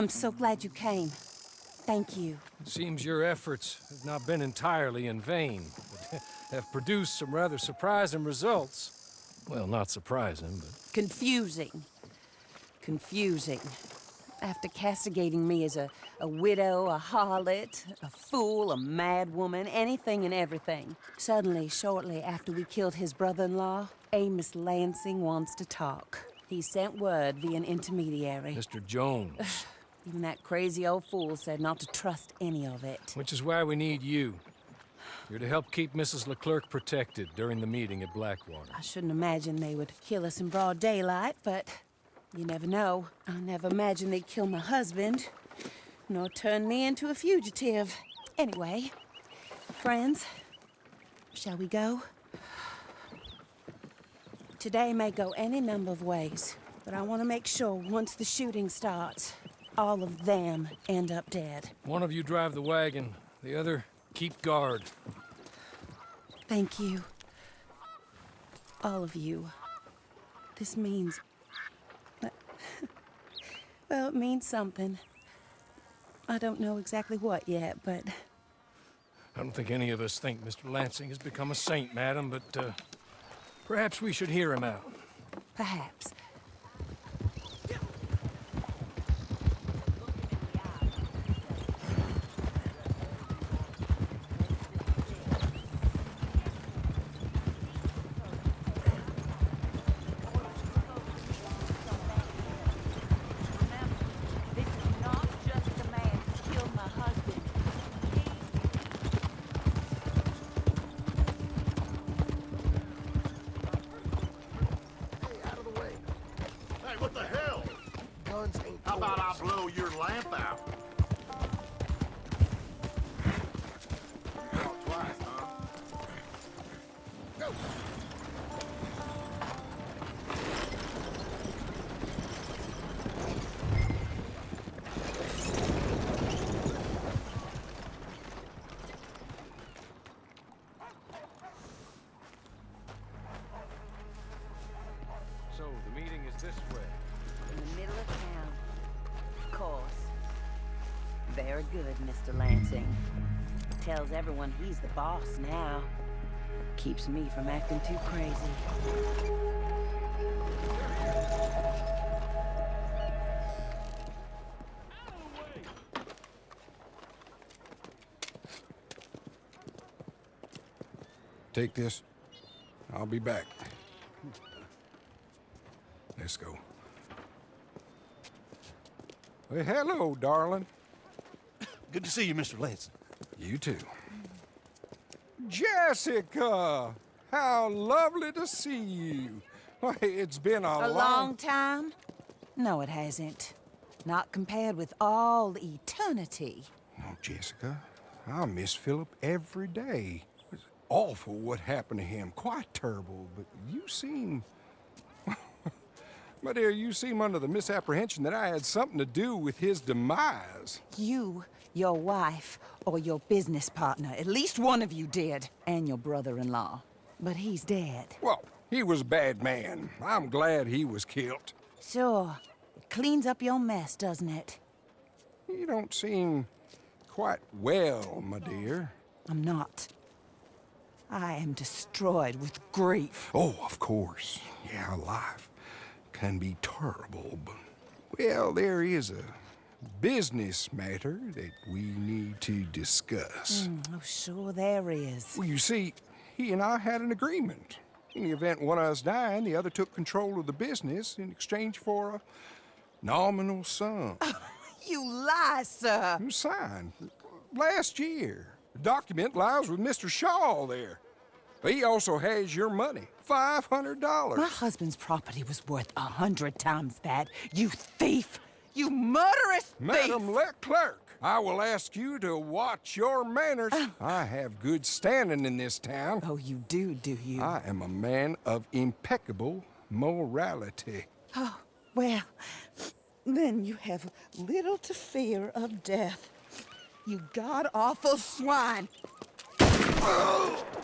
I'm so glad you came. Thank you. It seems your efforts have not been entirely in vain, but have produced some rather surprising results. Well, not surprising, but... Confusing. Confusing. After castigating me as a, a widow, a harlot, a fool, a madwoman, anything and everything. Suddenly, shortly after we killed his brother-in-law, Amos Lansing wants to talk. He sent word via an intermediary. Mr. Jones. Even that crazy old fool said not to trust any of it. Which is why we need you. You're to help keep Mrs. LeClerc protected during the meeting at Blackwater. I shouldn't imagine they would kill us in broad daylight, but you never know. I never imagined they'd kill my husband, nor turn me into a fugitive. Anyway, friends, shall we go? Today may go any number of ways, but I want to make sure once the shooting starts, all of them end up dead. One of you drive the wagon, the other keep guard. Thank you. All of you. This means... well, it means something. I don't know exactly what yet, but... I don't think any of us think Mr. Lansing has become a saint, madam, but uh, perhaps we should hear him out. Perhaps. This is not just the man who killed my husband. Hey, out of the way. Hey, what the hell? Guns ain't How about I toys. blow your lamp out? So, the meeting is this way. In the middle of town. Of course. Very good, Mr. Lansing. Tells everyone he's the boss now. Keeps me from acting too crazy. Take this. I'll be back. Let's go. Well, hello, darling. Good to see you, Mr. Lansing. You too. Jessica! How lovely to see you. Why, it's been a, A long time? No, it hasn't. Not compared with all eternity. Oh, Jessica, I miss Philip every day. It was awful what happened to him. Quite terrible, but you seem... My dear, you seem under the misapprehension that I had something to do with his demise. You, your wife, or your business partner, at least one of you did, and your brother-in-law. But he's dead. Well, he was a bad man. I'm glad he was killed. Sure. It cleans up your mess, doesn't it? You don't seem quite well, my dear. I'm not. I am destroyed with grief. Oh, of course. Yeah, life can be terrible, but... Well, there is a business matter that we need to discuss. Mm, oh, sure there is. Well, you see, he and I had an agreement. In the event one of us died, the other took control of the business in exchange for a nominal sum. You lie, sir. You signed last year. The document lies with Mr. Shaw there. He also has your money, $500. My husband's property was worth a hundred times that. You thief! You murderous thief! Madam LeClerc, I will ask you to watch your manners. Oh. I have good standing in this town. Oh, you do, do you? I am a man of impeccable morality. Oh, well, then you have little to fear of death. You god-awful swine!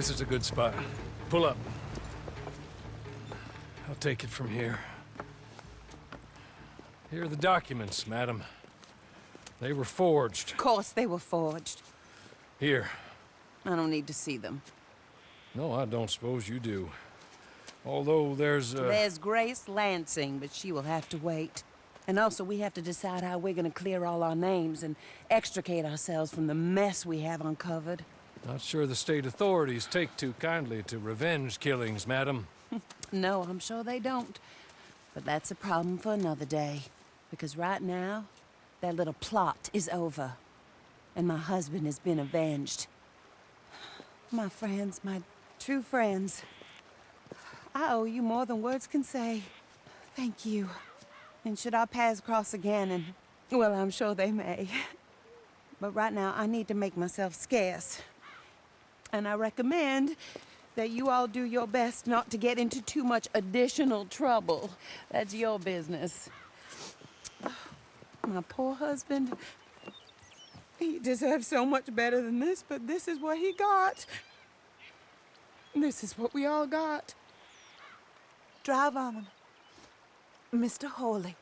This is a good spot. Pull up. I'll take it from here. Here are the documents, madam. They were forged. Of course they were forged. Here. I don't need to see them. No, I don't suppose you do. Although there's uh, There's Grace Lansing, but she will have to wait. And also, we have to decide how we're gonna clear all our names and extricate ourselves from the mess we have uncovered. Not sure the state authorities take too kindly to revenge killings, madam. No, I'm sure they don't. But that's a problem for another day. Because right now, that little plot is over. And my husband has been avenged. My friends, my true friends. I owe you more than words can say. Thank you. And should our paths cross again, and well, I'm sure they may. But right now, I need to make myself scarce. And I recommend that you all do your best not to get into too much additional trouble. That's your business. My poor husband. He deserves so much better than this, but this is what he got. This is what we all got. Drive on, Mr. Horley.